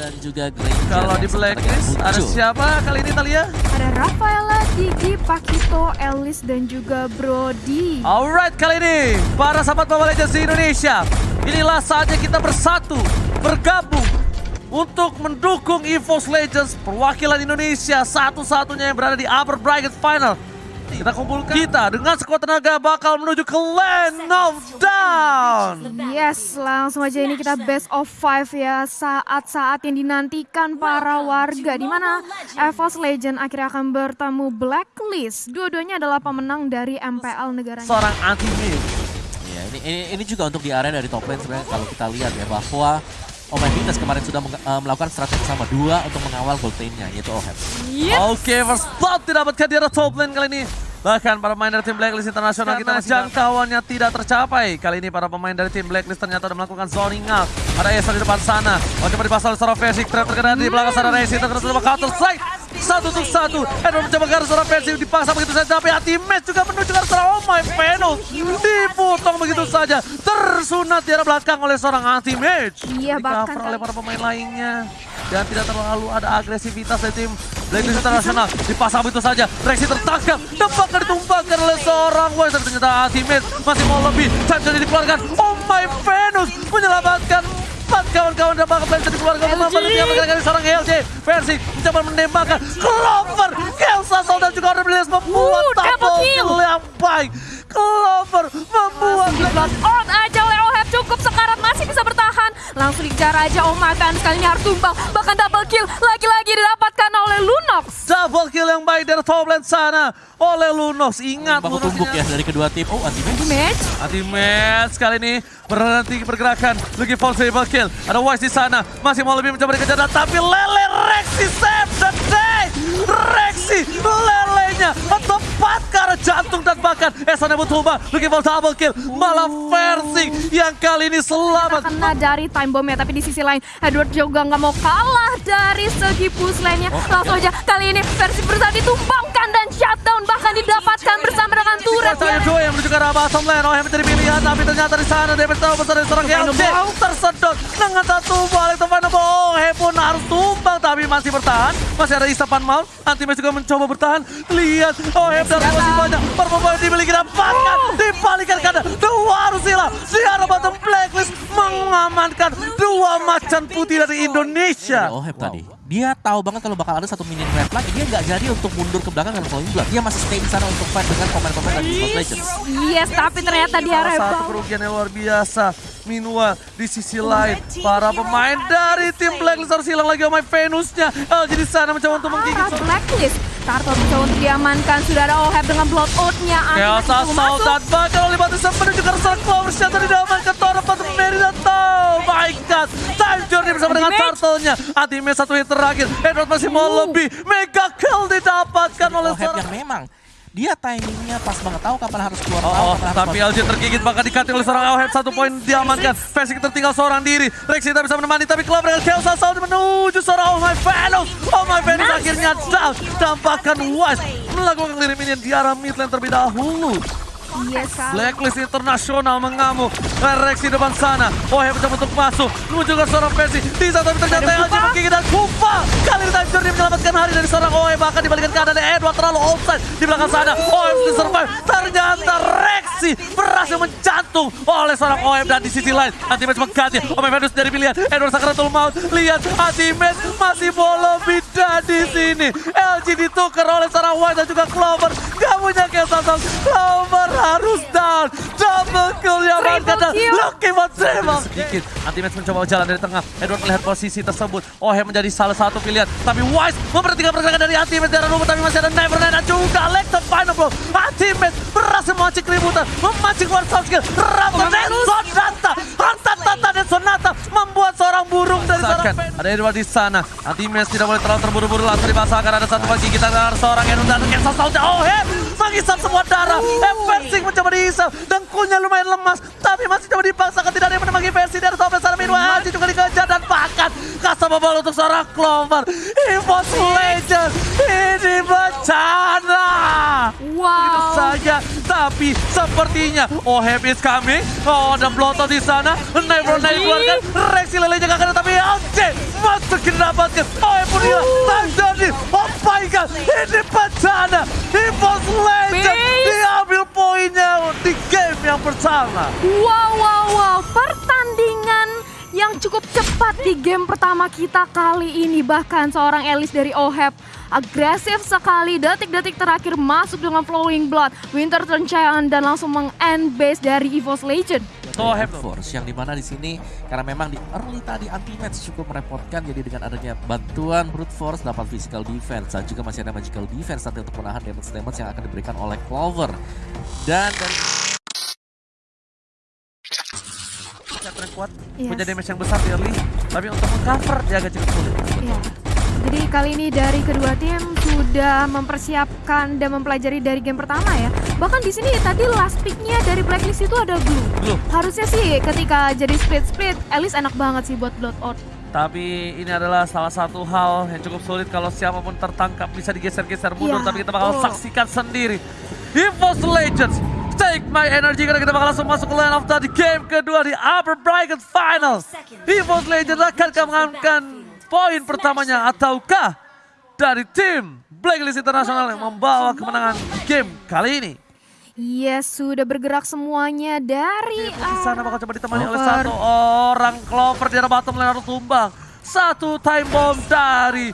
dan juga Granger. Kalau di blacklist ada muncul. siapa kali ini Talia? Ada Rafaela, Gigi, Pakito, Elis, dan juga Brody. Alright kali ini para sahabat Mobile Legends di Indonesia Inilah saatnya kita bersatu, bergabung untuk mendukung EVOS Legends perwakilan Indonesia satu-satunya yang berada di upper bracket final kita kumpulkan. Kita dengan sekuat tenaga bakal menuju ke Land of Down Yes, langsung aja ini kita best of five ya. Saat-saat yang dinantikan para warga di mana EVOS Legend akhirnya akan bertemu Blacklist. Dua-duanya adalah pemenang dari MPL negaranya. Seorang anti-mid Ya, ini, ini ini juga untuk di area dari top lane sebenarnya kalau kita lihat ya bahwa Omega Vitas kemarin sudah eh, melakukan strategi sama dua untuk mengawal gold lane-nya yaitu Oheb. Oke, first blood didapatkan di arah top lane kali ini. Bahkan para pemain dari tim Blacklist Internasional kita masih jangkauannya tidak tercapai. Kali ini para pemain dari tim Blacklist ternyata sudah melakukan zoning out. Ada Esa di depan sana. Oh, coba dipasang oleh seorang Versik. Trap terkena di belakang sana. Racing terkena coba counter strike. Satu untuk satu. Edward mencoba ke arah seorang Versik. Dipaksa begitu saja. Tapi hati match juga menuju ke arah seorang Oh my Venus. Dipotong begitu saja. Tersunat di arah belakang oleh seorang anti match. Iya, bahkan Di-cover oleh para pemain lainnya. Dan tidak terlalu ada agresivitas dari tim Blacklist Internasional. Dipasang begitu saja. Rexy tertangkap. Dapat ditumpahkan oleh seorang Wise. Tapi ternyata ultimate masih mau lebih. Time jadi dikeluarkan. Oh my Venus menyelamatkan kawan-kawan dan bakal bisa dikeluarkan. Mampan di tiap kali seorang LJ. Versi mencoba menembakkan. Clover. Kelsa dan juga Order Bliss membuat Uh, kill. yang baik. Clover membuat Blood on aja oleh Oheb cukup sekarat masih bisa bertahan. Langsung dikejar aja Oh makan sekali ini harus tumbang. Bahkan double kill lagi-lagi didapatkan oleh Lunox. Double kill yang baik dari top lane sana oleh Lunox. Ingat Baku Lunox tumbuk ini ya dari kedua tim. Oh, anti match. Match. Anti match kali ini berhenti pergerakan. Looking for triple kill. Ada Wise di sana. Masih mau lebih mencoba dikejar. Tapi Lele Rexy save. Rexy lelenya tepat ke arah jantung dan bahkan Esana Butuba. Looking for double kill. Malah versi yang kali ini selamat. kena dari time bomb ya tapi di sisi lain Edward juga nggak mau kalah dari segi push lane-nya langsung aja kali ini versi berusaha ditumbangkan dan shutdown bahkan didapatkan bersama dengan turret Saya dua yang menuju ke arah bottom lane. Oh yang menjadi pilihan tapi ternyata di sana David tahu besar dari seorang LJ tersedot dengan satu balik teman masih bertahan. Masih ada Isapan Mount. Antimes juga mencoba bertahan. Lihat Oh dan masih banyak yang dimiliki dapatkan dibalikan karena harus hilang di arah bottom blacklist mengamankan dua macan putih dari Indonesia. Oheb tadi. Dia tahu banget kalau bakal ada satu minion red lagi. Dia nggak jadi untuk mundur ke belakang dan flowing blood. Dia masih stay di sana untuk fight dengan pemain-pemain dari of Legends. yes tapi ternyata di area Salah satu kerugian yang luar biasa. Minua di sisi lain, para pemain dari tim Blacklist harus hilang lagi sama Venusnya. LG di sana mencoba untuk menggigit. arah blacklist Tarto mencoba untuk diamankan sudah ada Oheb dengan blood out-nya Kelsa Salt dan Bacal oleh Batu Sam menuju ke arah Clover Shatter di diamankan Tora Batu Mary dan Oh my god. Time Journey bersama dengan Turtle-nya. Ultimate satu hit terakhir. Edward masih mau lebih. Mega kill didapatkan oleh yang memang dia timingnya pas banget tahu kapan harus keluar Oh, tahu oh, kapan harus tapi. LJ tergigit bahkan dikating oleh seorang Awhead satu poin diamankan. Versik tertinggal seorang diri. Rexy tak bisa menemani tapi Clover dengan Kelsa Sound menuju seorang Oh My Venus. Oh My Venus akhirnya down. Dampakkan Wise melakukan clear minion di arah mid lane terlebih dahulu. Yes kali Blacklist Internasional mengamuk. Rexy depan sana. Oh mencoba untuk masuk. Menuju ke seorang versi. Bisa tapi ternyata LG menggigit dan Kupa. Kali ini Time Journey menyelamatkan hari dari seorang OE. Bahkan dibalikan keadaan dari Edward terlalu offside. Di belakang sana. OE mesti survive. Ternyata Rexy berhasil menjantung oleh seorang OE. Dan di sisi lain. Ultimate mengganti. OE Venus dari pilihan. Edward Sakratul Maut. Lihat Ultimate masih boleh beda di sini. LG ditukar oleh seorang White dan juga Clover. Gak punya kesalahan. Clover harus down. Double kill yang kata kill. Lucky buat Trevor. Sedikit. Ultimate mencoba jalan dari tengah. Edward melihat posisi tersebut. Ohe menjadi salah satu pilihan. Tapi Wise memperhatikan pergerakan dari Ultimate dari rumput. Tapi masih ada Neverland dan juga Alex the final blow. Ultimate berhasil memancing keributan. Memancing shot skill. Raptor dan Sonata. Hantat-tata dan Sonata membuat seorang burung dari seorang Ada Edward di sana. Ultimate tidak boleh terlalu terburu-buru. Langsung dipasangkan. Ada satu lagi kita dari seorang yang dan Kesa Soldier. Ohe menghisap semua darah. Eversing mencoba dihisap. Dengkulnya lumayan lemas. Tapi masih coba dipaksakan. Tidak ada yang menemani versi dari sana. Minwa Haji juga dikejar. Dan bahkan unstoppable untuk seorang Clover. EVOS Legend ini bencana. Begitu Wow. saja, tapi sepertinya Oh Happy is coming. Oh ada Bloto di sana. Never Night dikeluarkan. Rexy lelenya gak kena tapi didapatkan. Oh pun dia. Time Journey. Oh my god. Ini bencana. EVOS Legend diambil poinnya di game yang pertama. Wow, wow, wow. Pertandingan yang cukup cepat di game pertama kita kali ini. Bahkan seorang Elis dari OHEP agresif sekali. Detik-detik terakhir masuk dengan Flowing Blood. Winter Turn dan langsung meng-end base dari EVOS Legend. Oh Happy. Force yang di mana di sini karena memang di early tadi anti match cukup merepotkan jadi dengan adanya bantuan brute force dapat physical defense dan juga masih ada magical defense nanti untuk menahan damage damage yang akan diberikan oleh Clover dan yang kuat. Yes. Punya damage yang besar di early. Tapi untuk mengcover dia agak cukup sulit. Ya. Jadi kali ini dari kedua tim sudah mempersiapkan dan mempelajari dari game pertama ya. Bahkan di sini tadi last picknya dari Blacklist itu ada Blue. Blue. Harusnya sih ketika jadi split-split, Alice enak banget sih buat blood out. Tapi ini adalah salah satu hal yang cukup sulit kalau siapa pun tertangkap bisa digeser-geser mundur. Iya, tapi kita bakal betul. saksikan sendiri. EVOS Legends, take my energy karena kita bakal langsung masuk ke line of the game kedua di Upper Bracket Finals. EVOS Legends akan mengamankan poin pertamanya ataukah dari tim Blacklist International yang membawa kemenangan game kali ini. Yes, sudah bergerak semuanya dari Di sana bakal coba ditemani oleh Clover. satu orang Clover di arah bottom lane harus tumbang. Satu time bomb dari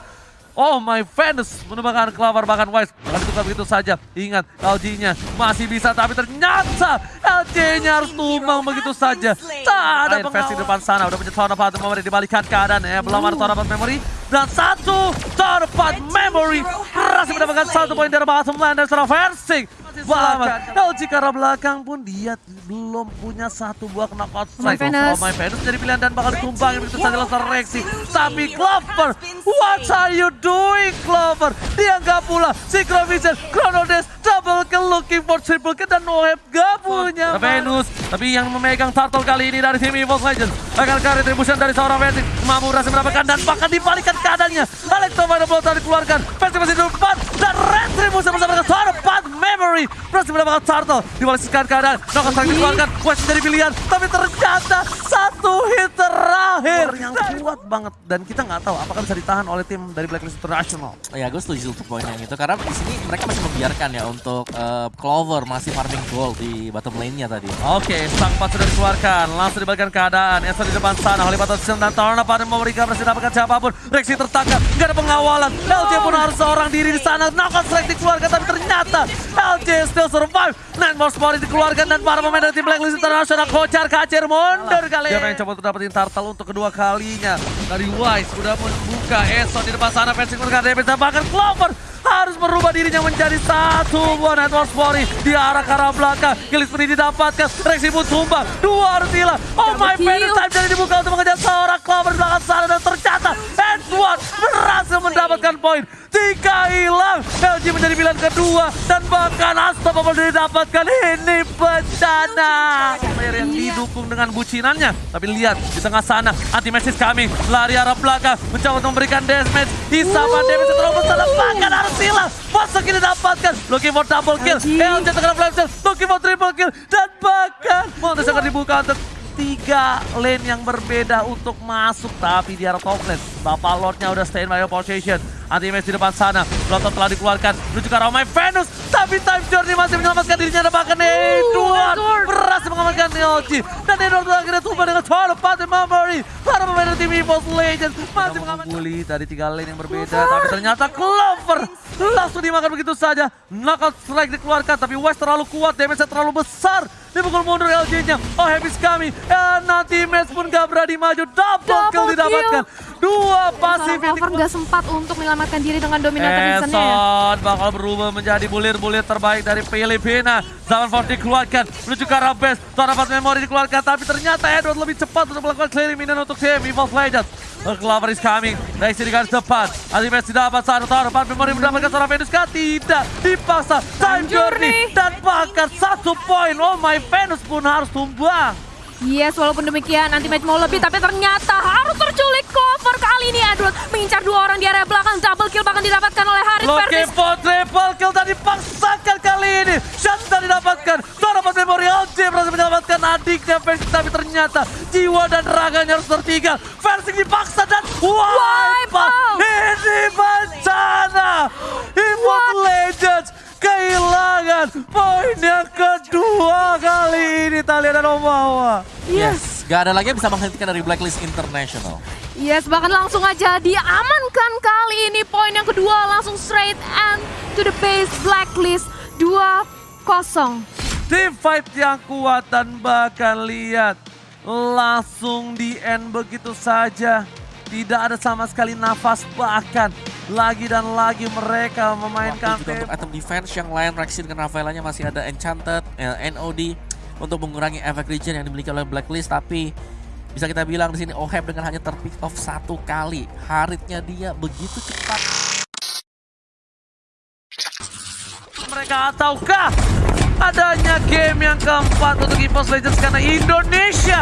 Oh my Venus menumbangkan Clover bahkan Wise Bakal ditukar begitu saja. Ingat LG-nya masih bisa tapi ternyata LG-nya harus tumbang begitu saja. Tak ada invest di depan sana. Udah punya Tower of Memory dibalikan keadaan ya. Belum ada Tower of Memory. Dan satu Tower of Memory berhasil mendapatkan satu poin dari bottom lane dari seorang versing. Selamat. LG ke arah belakang pun dia belum punya satu buah knockout strike. Venus. Oh my Venus jadi pilihan dan bakal ditumbangin begitu saja langsung reaksi. Tapi Clover, what are you doing Clover? Dia nggak pula. Synchro Vision, Chrono Dash, double kill looking for triple kill dan Noeb gak punya Venus. Tapi yang memegang turtle kali ini dari tim EVOS Legends. Akan retribution dari seorang Venus. Mampu berhasil mendapatkan dan bahkan dibalikan keadaannya. Blow tadi dikeluarkan. Venus masih di depan dan retribution bersama dengan Path Memory. Berhasil mendapatkan turtle. Dibalikkan keadaan. Knockout strike dikeluarkan. Quest jadi pilihan. Tapi ternyata satu hit terakhir. Yang kuat banget. Dan kita nggak tahu apakah bisa ditahan oleh tim dari Blacklist International. Ya gue setuju untuk poin yang itu karena di sini mereka masih membiarkan ya untuk eh, Clover masih farming gold di bottom lane-nya tadi. Oke, sang pas sudah dikeluarkan. Langsung dibalikan keadaan. Esa di depan sana. Holy Battle System dan Torna pada memberikan berhasil dapatkan siapa pun. Rexy tertangkap. Nggak ada pengawalan. LJ pun harus seorang diri di sana. Knockout strike dikeluarkan. Tapi ternyata LJ still survive. Nightmare Sport dikeluarkan. Dan para pemain dari tim Blacklist International kocar kacir mundur kali Dia pengen coba untuk dapetin turtle untuk kedua kalinya. Dari Wise udah membuka Eson di depan sana. Fencing mereka damage. Dan bahkan Clover harus merubah dirinya menjadi satu buah network Spori di arah ke arah belakang. Pun didapatkan, Rexy pun tumbang, dua harus hilang. Oh my Double kill. time jadi dibuka untuk mengejar seorang Clover di belakang sana dan ternyata Edward berhasil mendapatkan poin. Tiga hilang, LG menjadi pilihan kedua dan bahkan Unstoppable didapatkan. Ini bencana. Player yang didukung dengan bucinannya. Tapi lihat di tengah sana, anti kami lari arah belakang mencoba memberikan damage. Hisapan damage terlalu besar bahkan harus hilang. Masuk ini didapatkan. Looking for double kill. LJ tengah flash sale. Looking for triple kill. Dan bahkan Montes akan dibuka untuk tiga lane yang berbeda untuk masuk. Tapi di arah top lane. Bapak Lordnya udah stay in by position. Anti match di depan sana. Blotot telah dikeluarkan. Menuju ke arah Venus. Tapi Time Journey masih menyelamatkan dirinya. Dan bahkan Edward berhasil mengamankan LG. Dan Edward akhirnya tumbang dengan Tower of Path Memory. Para pemain tim EVOS Legends masih mengamankan. Bully dari tiga lane yang berbeda. Tapi ternyata Clover langsung dimakan begitu saja. Knockout strike dikeluarkan. Tapi West terlalu kuat. Damage-nya terlalu besar. Dipukul mundur LG-nya. Oh, habis kami. Ya, nanti match pun gak berani maju. Double, Double kill kill. Dua pasif yang Clover nggak sempat untuk menyelamatkan diri dengan dominator reasonnya ya. Bakal berubah menjadi bulir-bulir terbaik dari Filipina. Zaman Ford dikeluarkan menuju ke arah base. Tuan dapat memori dikeluarkan tapi ternyata Edward lebih cepat untuk melakukan clearing minion untuk tim Evolve Legends. Clover is coming. Rexy di garis depan. Ultimate dapat satu tahun depan. Memori mendapatkan seorang Venus kah? Tidak. Dipaksa. Time. Journey. Dan bahkan satu poin. Oh my Venus pun harus tumbang. Yes, walaupun demikian anti-match mau lebih tapi ternyata harus terculik cover kali ini Edward mengincar dua orang di area belakang double kill bahkan didapatkan oleh Haris Loki for triple kill dan dipaksakan kali ini. Shot sudah didapatkan. Pas Memorial J berhasil menyelamatkan adiknya Versing tapi ternyata jiwa dan raganya harus tertinggal. Versing dipaksa dan wipe Wipe out. out. Ini bencana. Immort Legends kehilangan poin yang kedua kali ini Talia dan Omawa. Yes. Gak ada lagi yang bisa menghentikan dari Blacklist International. Yes, bahkan langsung aja diamankan kali ini poin yang kedua langsung straight and to the base blacklist 2-0. Team fight yang kuat dan bahkan lihat langsung di end begitu saja. Tidak ada sama sekali nafas bahkan lagi dan lagi mereka memainkan Waktu juga untuk item defense yang lain Rexy dengan Rafaelanya masih ada Enchanted, eh, NOD untuk mengurangi efek regen yang dimiliki oleh Blacklist tapi bisa kita bilang di sini Oheb dengan hanya terpick off satu kali. Haritnya dia begitu cepat. Mereka ataukah adanya game yang keempat untuk EVOS Legends karena Indonesia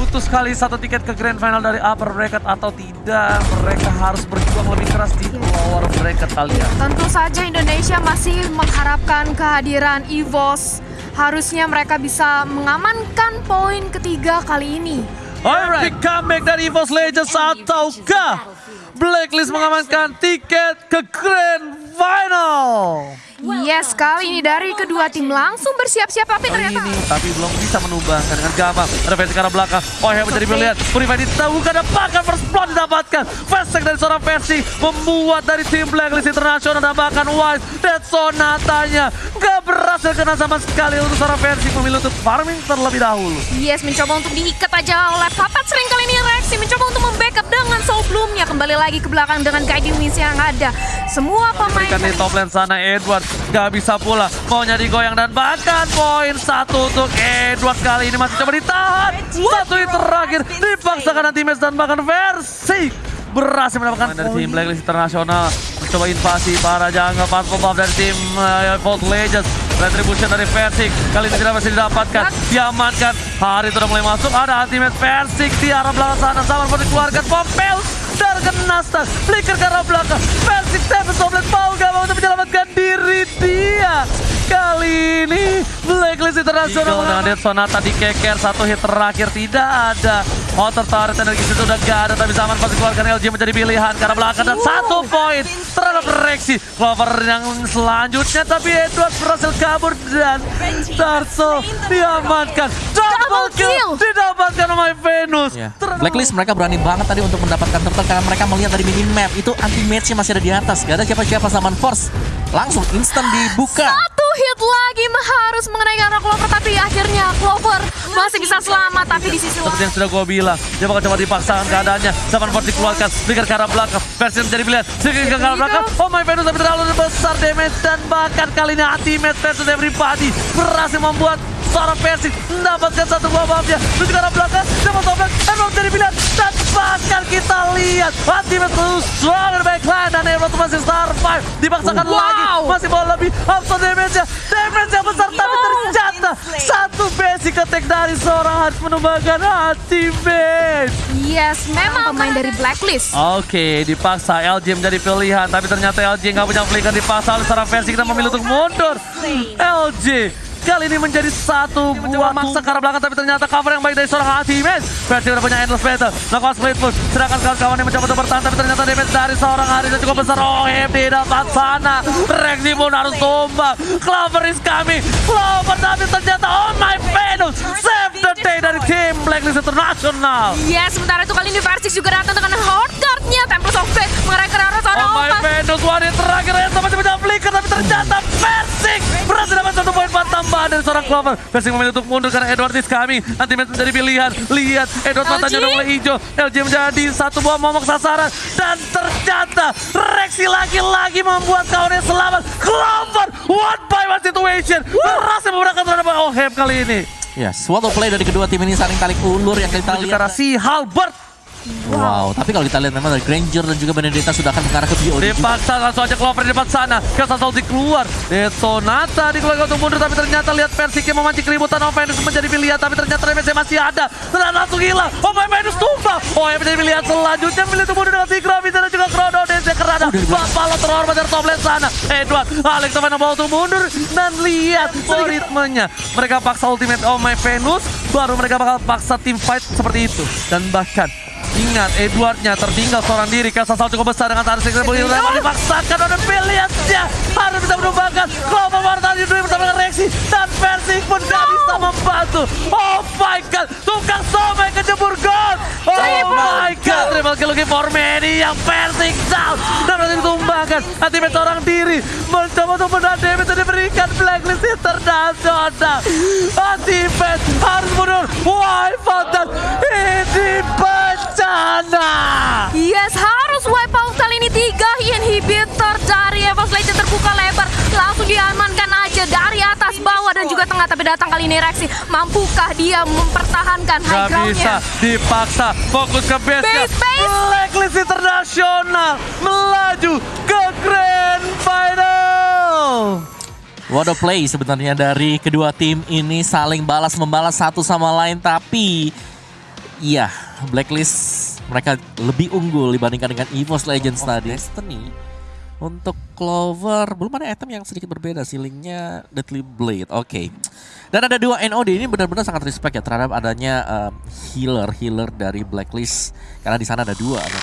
butuh sekali satu tiket ke grand final dari upper bracket atau tidak mereka harus berjuang lebih keras di lower bracket kalian. Tentu saja Indonesia masih mengharapkan kehadiran EVOS. Harusnya mereka bisa mengamankan poin ketiga kali ini. Alright, comeback dari EVOS Legends ataukah Blacklist mengamankan tiket ke Grand Final? Yes, kali ini dari kedua tim langsung bersiap-siap tapi ternyata ini tapi belum bisa menumbangkan dengan gampang. Ada versi ke arah belakang. Oh yang menjadi pilihan. Purify ditemukan dan bahkan first blood didapatkan. Fast dari seorang versi membuat dari tim Blacklist Internasional dan bahkan Wise dan Sonatanya nggak berhasil kena sama sekali untuk seorang versi memilih untuk farming terlebih dahulu. Yes, mencoba untuk diikat aja oleh Papat sering kali ini reaksi mencoba untuk membackup dengan Soul Bloom-nya kembali lagi ke belakang dengan guiding miss yang ada. Semua pemain Berikan di top lane sana Edward. Gak bisa pula. Maunya digoyang dan bahkan poin satu untuk Edward kali ini masih coba ditahan. Satu hit terakhir dipaksakan anti match dan bahkan versi berhasil mendapatkan dari tim Blacklist Internasional. Mencoba invasi para jungle part pop dari tim uh, Vault Legends. Retribution dari Versik kali ini tidak masih didapatkan. Diamankan hari itu udah mulai masuk ada ultimate Versik di arah belakang sana. Sama pun dikeluarkan Pompel terkena stun flicker ke arah belakang. Versik Seven Soblet mau gak mau untuk menyelamatkan diri dia kali ini Blacklist Internasional dengan Sonata dikeker satu hit terakhir tidak ada. Motor turret energi situ udah gak ada tapi zaman pasti keluarkan LG menjadi pilihan karena belakang dan satu poin terhadap Rexy. Clover yang selanjutnya tapi Edward berhasil kabur dan Darso diamankan. Double kill didapatkan oleh Venus. Ya. Terlalu- Blacklist mereka berani banget tadi untuk mendapatkan turtle karena mereka melihat dari minimap. Itu anti match masih ada di atas. Gak ada siapa-siapa Saman Force. Langsung instan dibuka. Satu hit lagi harus mengenai arah Clover tapi akhirnya Clover masih bisa selamat tapi di sisi Seperti lain yang sudah gue bilang, dia bakal coba dipaksakan keadaannya. Zaman Ford dikeluarkan, Flicker ke arah belakang. Versi menjadi pilihan, Flicker ke arah belakang. Oh my Venus tapi terlalu besar damage dan bahkan kali ini ultimate versus everybody berhasil membuat seorang versi mendapatkan satu buah buffnya. Terus ke arah belakang, dapat topeng, Emerald jadi pilihan. Dan bahkan kita lihat ultimate terus stronger backline dan Emerald masih survive. Dipaksakan Wow. lagi, masih mau lebih. Auto damage-nya, damage yang besar tapi ternyata satu basic attack dari seorang harus menumbangkan ultimate. Yes, memang pemain dari Blacklist. Oke, dipaksa LG menjadi pilihan, tapi ternyata LG nggak punya flicker dipaksa oleh seorang versi kita memilih untuk mundur. LG kali ini menjadi satu buah maksa ke arah belakang, tapi ternyata cover yang baik dari seorang ultimate. Versi udah punya endless battle, melakukan split push, sedangkan kawan-kawannya mencoba untuk bertahan, tapi ternyata damage dari seorang yang cukup besar. Oh, di dapat sana. Rexy pun harus tumbang. Clover is coming. Clover tapi ternyata oh my Venus. Save the day dari tim Blacklist International. Yes, sementara itu kali ini Versix juga datang dengan Horde Guard-nya Mengerai ke arah seorang Oh my Venus, wanita terakhir yang sama macam flicker tapi ternyata Persik berhasil dapat satu poin empat tambahan dari seorang Clover. Persik memilih untuk mundur karena Edward is coming. Ultimate menjadi pilihan. Lihat Edward LG. matanya udah mulai hijau. LG menjadi satu buah momok sasaran dan ternyata Rexy lagi-lagi membuat kawannya selamat. Clover one by one situation berhasil memenangkan terhadap Oheb kali ini. Ya, suatu play dari kedua tim ini saling tarik ulur yang kita lihat. si Halbert Wow, tapi kalau kita lihat memang dari Granger dan juga Benedetta sudah akan mengarah ke BOD. Dipaksa langsung aja Clover di depan sana. Kasa Salty keluar. Detonata dikeluarkan untuk mundur tapi ternyata lihat Persik yang memancing keributan Oh Venus menjadi pilihan tapi ternyata remesnya masih ada. Dan langsung hilang. Oh Venus tumbang. Oh menjadi pilihan selanjutnya milih untuk mundur dengan Tigra dan juga Chrono Dance kerana. Bapalo terhormat dari top lane sana. Edward, Alex Tavana bawa untuk mundur dan lihat oh, ritmenya. Mereka paksa ultimate Oh My Venus baru mereka bakal paksa team fight seperti itu. Dan bahkan Ingat, Edwardnya tertinggal seorang diri. Kasasal cukup besar dengan tarik sekali begitu dapat dipaksakan oleh Piliasnya. Harus bisa menumbangkan. Kelompok Marta di bersama dengan reaksi. Dan Persik pun gak bisa membantu. Oh my god, tukang somai kejebur gol. Oh my god, triple kill lagi for many yang Persik down. Dan berhasil ditumbangkan. Ultimate seorang diri. Mencoba untuk menahan damage dan diberikan blacklist internasional. Ultimate harus mundur. Why Fountain ini bencana. Yes, harus wipe out kali ini tiga inhibitor dari Evos Legend terbuka lebar. Langsung diamankan aja dari atas, bawah dan juga tengah. Tapi datang kali ini Rexy. Mampukah dia mempertahankan high Gak bisa, groundnya? dipaksa fokus ke base Base, base. Blacklist internasional melaju ke Grand. What a play sebenarnya dari kedua tim ini saling balas membalas satu sama lain tapi iya Blacklist mereka lebih unggul dibandingkan dengan EVOS Legends tadi. Destiny untuk Clover belum ada item yang sedikit berbeda ceilingnya Deadly Blade. Oke. Dan ada dua NOD ini benar-benar sangat respect ya terhadap adanya um, healer healer dari Blacklist karena di sana ada dua ada